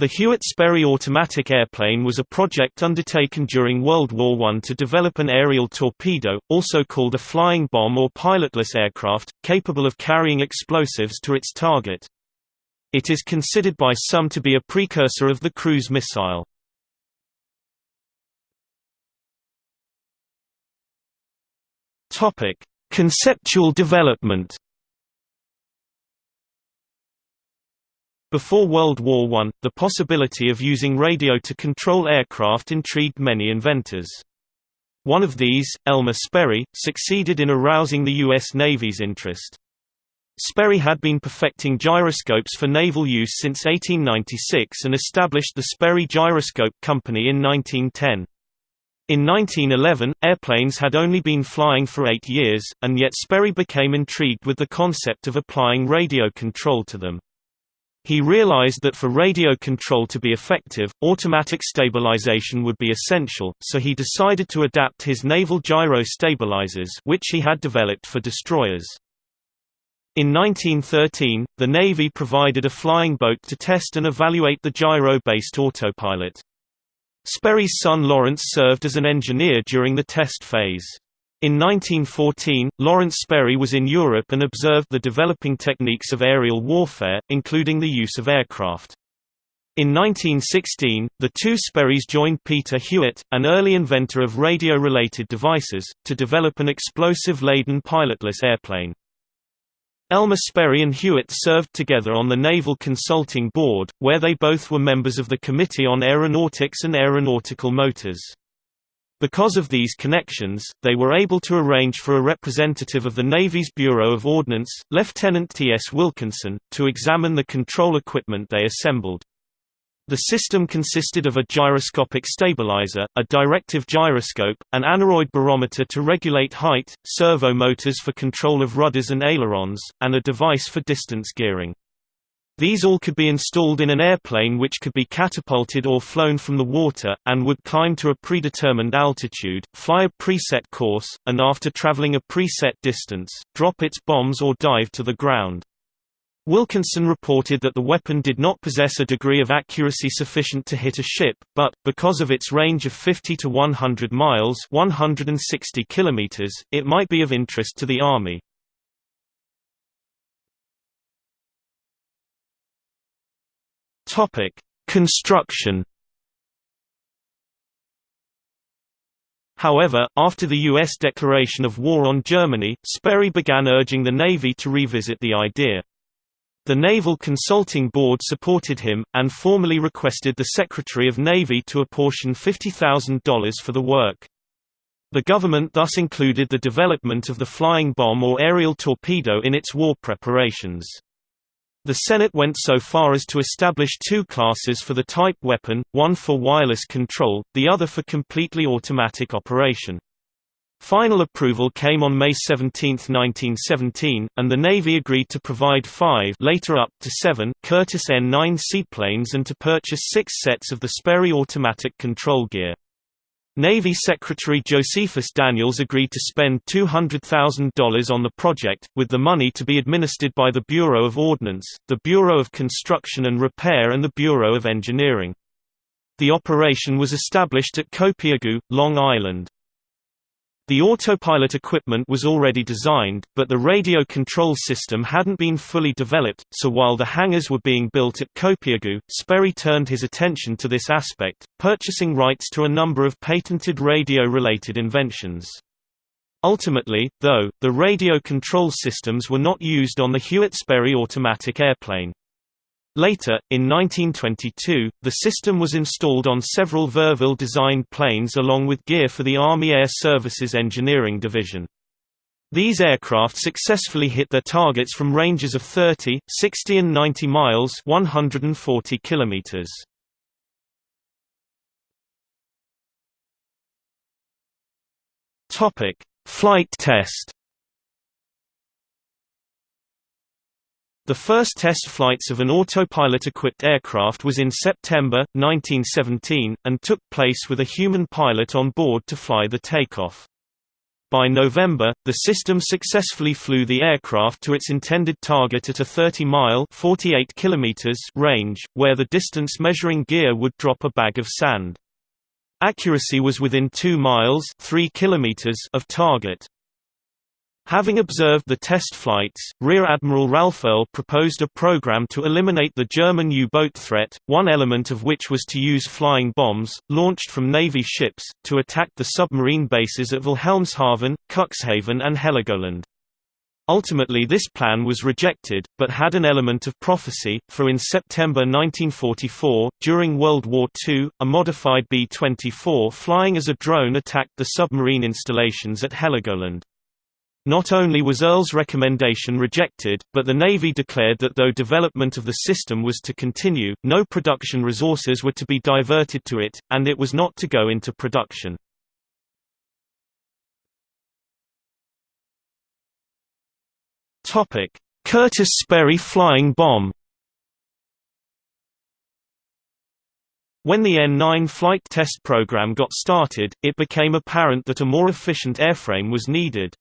The Hewitt-Sperry automatic airplane was a project undertaken during World War I to develop an aerial torpedo, also called a flying bomb or pilotless aircraft, capable of carrying explosives to its target. It is considered by some to be a precursor of the cruise missile. Conceptual development Before World War I, the possibility of using radio to control aircraft intrigued many inventors. One of these, Elmer Sperry, succeeded in arousing the U.S. Navy's interest. Sperry had been perfecting gyroscopes for naval use since 1896 and established the Sperry Gyroscope Company in 1910. In 1911, airplanes had only been flying for eight years, and yet Sperry became intrigued with the concept of applying radio control to them. He realized that for radio control to be effective, automatic stabilization would be essential, so he decided to adapt his naval gyro stabilizers which he had developed for destroyers. In 1913, the Navy provided a flying boat to test and evaluate the gyro-based autopilot. Sperry's son Lawrence served as an engineer during the test phase. In 1914, Lawrence Sperry was in Europe and observed the developing techniques of aerial warfare, including the use of aircraft. In 1916, the two Sperrys joined Peter Hewitt, an early inventor of radio-related devices, to develop an explosive-laden pilotless airplane. Elmer Sperry and Hewitt served together on the Naval Consulting Board, where they both were members of the Committee on Aeronautics and Aeronautical Motors. Because of these connections, they were able to arrange for a representative of the Navy's Bureau of Ordnance, Lieutenant T.S. Wilkinson, to examine the control equipment they assembled. The system consisted of a gyroscopic stabilizer, a directive gyroscope, an aneroid barometer to regulate height, servo motors for control of rudders and ailerons, and a device for distance gearing. These all could be installed in an airplane which could be catapulted or flown from the water, and would climb to a predetermined altitude, fly a preset course, and after traveling a preset distance, drop its bombs or dive to the ground. Wilkinson reported that the weapon did not possess a degree of accuracy sufficient to hit a ship, but, because of its range of 50 to 100 miles 160 kilometers, it might be of interest to the Army. Topic: Construction. However, after the U.S. declaration of war on Germany, Sperry began urging the Navy to revisit the idea. The Naval Consulting Board supported him, and formally requested the Secretary of Navy to apportion $50,000 for the work. The government thus included the development of the flying bomb or aerial torpedo in its war preparations. The Senate went so far as to establish two classes for the type weapon, one for wireless control, the other for completely automatic operation. Final approval came on May 17, 1917, and the Navy agreed to provide five later up to seven Curtiss N-9 seaplanes and to purchase six sets of the Sperry automatic control gear. Navy Secretary Josephus Daniels agreed to spend $200,000 on the project, with the money to be administered by the Bureau of Ordnance, the Bureau of Construction and Repair and the Bureau of Engineering. The operation was established at Copiague, Long Island. The autopilot equipment was already designed, but the radio control system hadn't been fully developed, so while the hangars were being built at Copiague, Sperry turned his attention to this aspect, purchasing rights to a number of patented radio-related inventions. Ultimately, though, the radio control systems were not used on the Hewitt-Sperry automatic airplane. Later, in 1922, the system was installed on several Verville-designed planes along with gear for the Army Air Services Engineering Division. These aircraft successfully hit their targets from ranges of 30, 60 and 90 miles 140 kilometers. Flight test The first test flights of an autopilot-equipped aircraft was in September, 1917, and took place with a human pilot on board to fly the takeoff. By November, the system successfully flew the aircraft to its intended target at a 30-mile (48 kilometers) range, where the distance measuring gear would drop a bag of sand. Accuracy was within 2 miles (3 kilometers) of target. Having observed the test flights, Rear Admiral Ralph Earl proposed a program to eliminate the German U-boat threat, one element of which was to use flying bombs, launched from Navy ships, to attack the submarine bases at Wilhelmshaven, Cuxhaven and Heligoland. Ultimately this plan was rejected, but had an element of prophecy, for in September 1944, during World War II, a modified B-24 flying as a drone attacked the submarine installations at Heligoland. Not only was Earl's recommendation rejected, but the Navy declared that though development of the system was to continue, no production resources were to be diverted to it, and it was not to go into production. Curtiss Sperry flying bomb When the N-9 flight test program got started, it became apparent that a more efficient airframe was needed.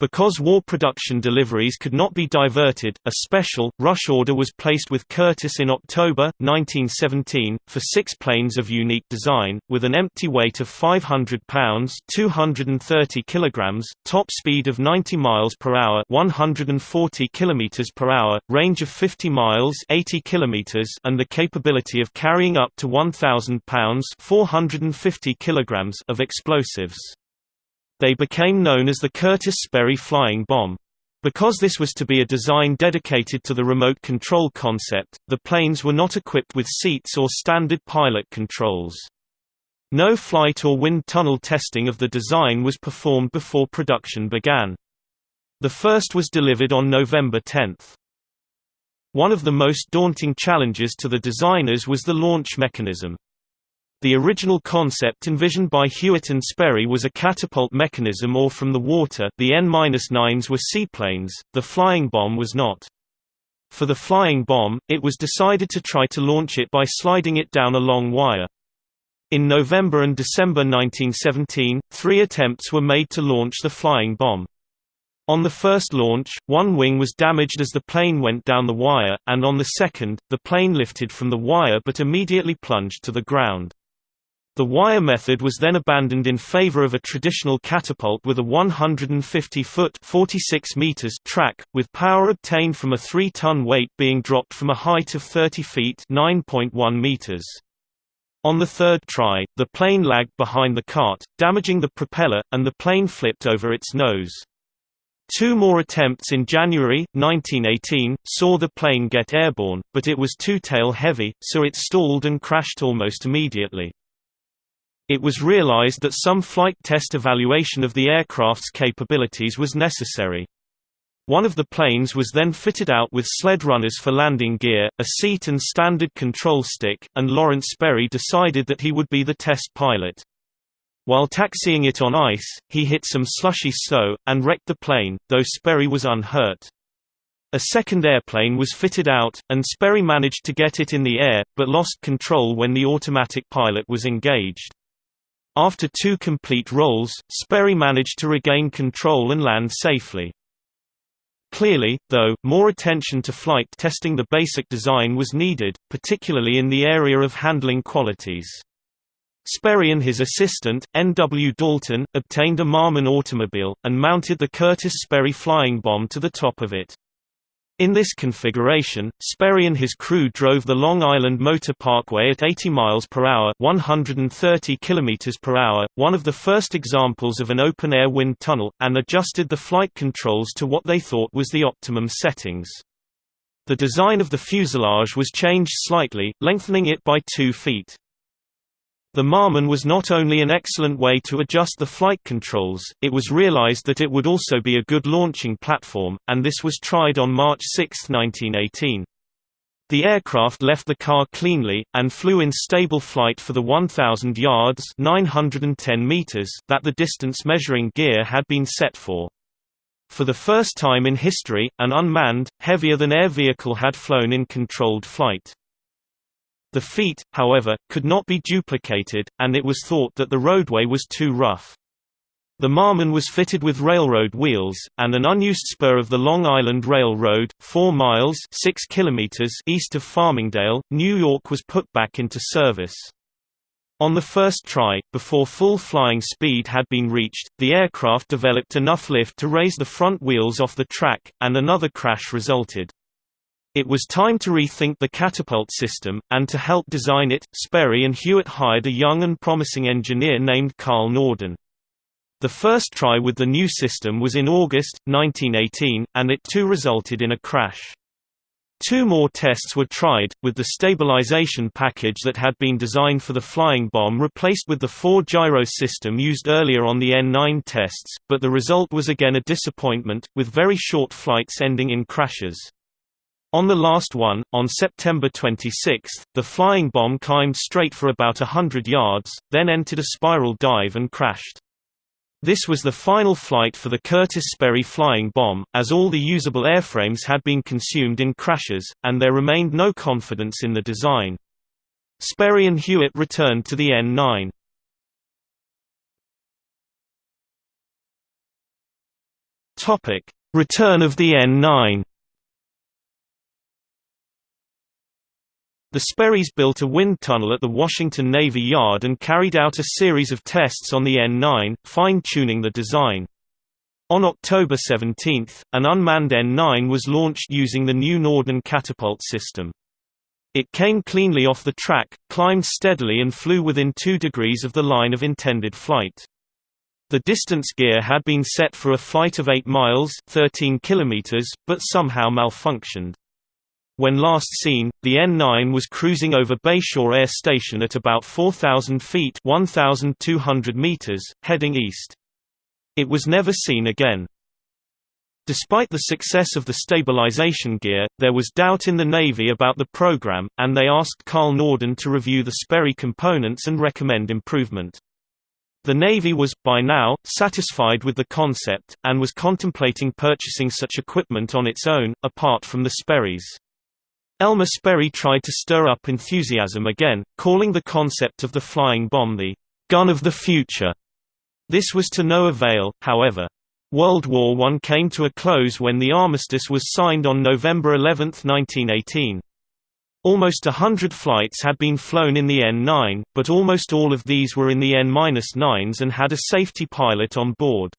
Because war production deliveries could not be diverted, a special, rush order was placed with Curtiss in October, 1917, for six planes of unique design, with an empty weight of 500 pounds 230 kilograms, top speed of 90 miles per hour 140 kilometers per hour, range of 50 miles 80 kilometers and the capability of carrying up to 1,000 pounds 450 kilograms of explosives. They became known as the Curtiss Sperry flying bomb. Because this was to be a design dedicated to the remote control concept, the planes were not equipped with seats or standard pilot controls. No flight or wind tunnel testing of the design was performed before production began. The first was delivered on November 10. One of the most daunting challenges to the designers was the launch mechanism. The original concept envisioned by Hewitt and Sperry was a catapult mechanism or from the water the N-9s were seaplanes, the flying bomb was not. For the flying bomb, it was decided to try to launch it by sliding it down a long wire. In November and December 1917, three attempts were made to launch the flying bomb. On the first launch, one wing was damaged as the plane went down the wire, and on the second, the plane lifted from the wire but immediately plunged to the ground. The wire method was then abandoned in favor of a traditional catapult with a 150-foot (46 meters) track, with power obtained from a 3-ton weight being dropped from a height of 30 feet (9.1 meters). On the third try, the plane lagged behind the cart, damaging the propeller, and the plane flipped over its nose. Two more attempts in January, 1918, saw the plane get airborne, but it was too tail-heavy, so it stalled and crashed almost immediately. It was realized that some flight test evaluation of the aircraft's capabilities was necessary. One of the planes was then fitted out with sled runners for landing gear, a seat and standard control stick, and Lawrence Sperry decided that he would be the test pilot. While taxiing it on ice, he hit some slushy snow, and wrecked the plane, though Sperry was unhurt. A second airplane was fitted out, and Sperry managed to get it in the air, but lost control when the automatic pilot was engaged. After two complete rolls, Sperry managed to regain control and land safely. Clearly, though, more attention to flight testing the basic design was needed, particularly in the area of handling qualities. Sperry and his assistant, N. W. Dalton, obtained a Marmon automobile, and mounted the Curtiss Sperry flying bomb to the top of it. In this configuration, Sperry and his crew drove the Long Island Motor Parkway at 80 miles per hour, 130 kilometers per hour, one of the first examples of an open-air wind tunnel, and adjusted the flight controls to what they thought was the optimum settings. The design of the fuselage was changed slightly, lengthening it by 2 feet. The Marmon was not only an excellent way to adjust the flight controls, it was realized that it would also be a good launching platform, and this was tried on March 6, 1918. The aircraft left the car cleanly, and flew in stable flight for the 1,000 yards 910 meters that the distance measuring gear had been set for. For the first time in history, an unmanned, heavier-than-air vehicle had flown in controlled flight. The feat, however, could not be duplicated, and it was thought that the roadway was too rough. The Marmon was fitted with railroad wheels, and an unused spur of the Long Island Railroad, 4 miles 6 kilometers east of Farmingdale, New York was put back into service. On the first try, before full flying speed had been reached, the aircraft developed enough lift to raise the front wheels off the track, and another crash resulted. It was time to rethink the catapult system, and to help design it, Sperry and Hewitt hired a young and promising engineer named Carl Norden. The first try with the new system was in August, 1918, and it too resulted in a crash. Two more tests were tried, with the stabilization package that had been designed for the flying bomb replaced with the four-gyro system used earlier on the N-9 tests, but the result was again a disappointment, with very short flights ending in crashes. On the last one, on September 26, the flying bomb climbed straight for about a hundred yards, then entered a spiral dive and crashed. This was the final flight for the Curtiss Sperry flying bomb, as all the usable airframes had been consumed in crashes, and there remained no confidence in the design. Sperry and Hewitt returned to the N-9. Return of the N-9 The Sperrys built a wind tunnel at the Washington Navy Yard and carried out a series of tests on the N-9, fine-tuning the design. On October 17, an unmanned N-9 was launched using the new Norden catapult system. It came cleanly off the track, climbed steadily and flew within 2 degrees of the line of intended flight. The distance gear had been set for a flight of 8 miles 13 kilometers, but somehow malfunctioned. When last seen, the N9 was cruising over Bayshore Air Station at about 4,000 feet 1,200 meters, heading east. It was never seen again. Despite the success of the stabilization gear, there was doubt in the Navy about the program, and they asked Carl Norden to review the Sperry components and recommend improvement. The Navy was, by now, satisfied with the concept, and was contemplating purchasing such equipment on its own, apart from the Sperrys. Elmer Sperry tried to stir up enthusiasm again, calling the concept of the flying bomb the gun of the future. This was to no avail, however. World War I came to a close when the armistice was signed on November 11, 1918. Almost a hundred flights had been flown in the N-9, but almost all of these were in the N-9s and had a safety pilot on board.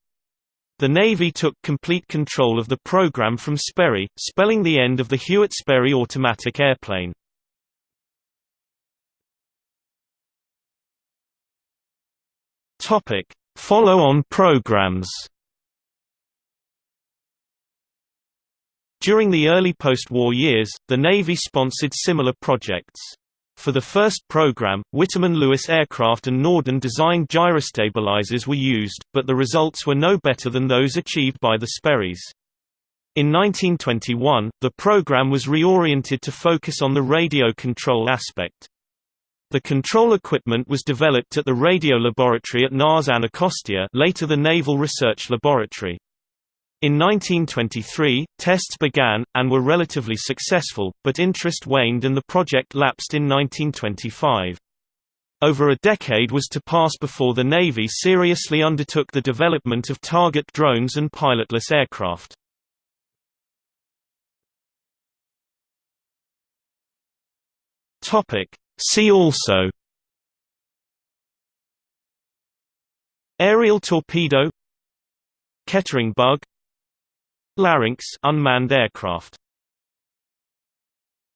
The Navy took complete control of the program from Sperry, spelling the end of the Hewitt-Sperry automatic airplane. Follow-on programs. During the early post-war years, the Navy sponsored similar projects. For the first program, Witteman Lewis aircraft and Norden designed gyrostabilizers were used, but the results were no better than those achieved by the Sperrys. In 1921, the program was reoriented to focus on the radio control aspect. The control equipment was developed at the radio laboratory at NAS Anacostia later the Naval Research Laboratory. In 1923, tests began, and were relatively successful, but interest waned and the project lapsed in 1925. Over a decade was to pass before the Navy seriously undertook the development of target drones and pilotless aircraft. See also Aerial torpedo Kettering bug Larynx unmanned aircraft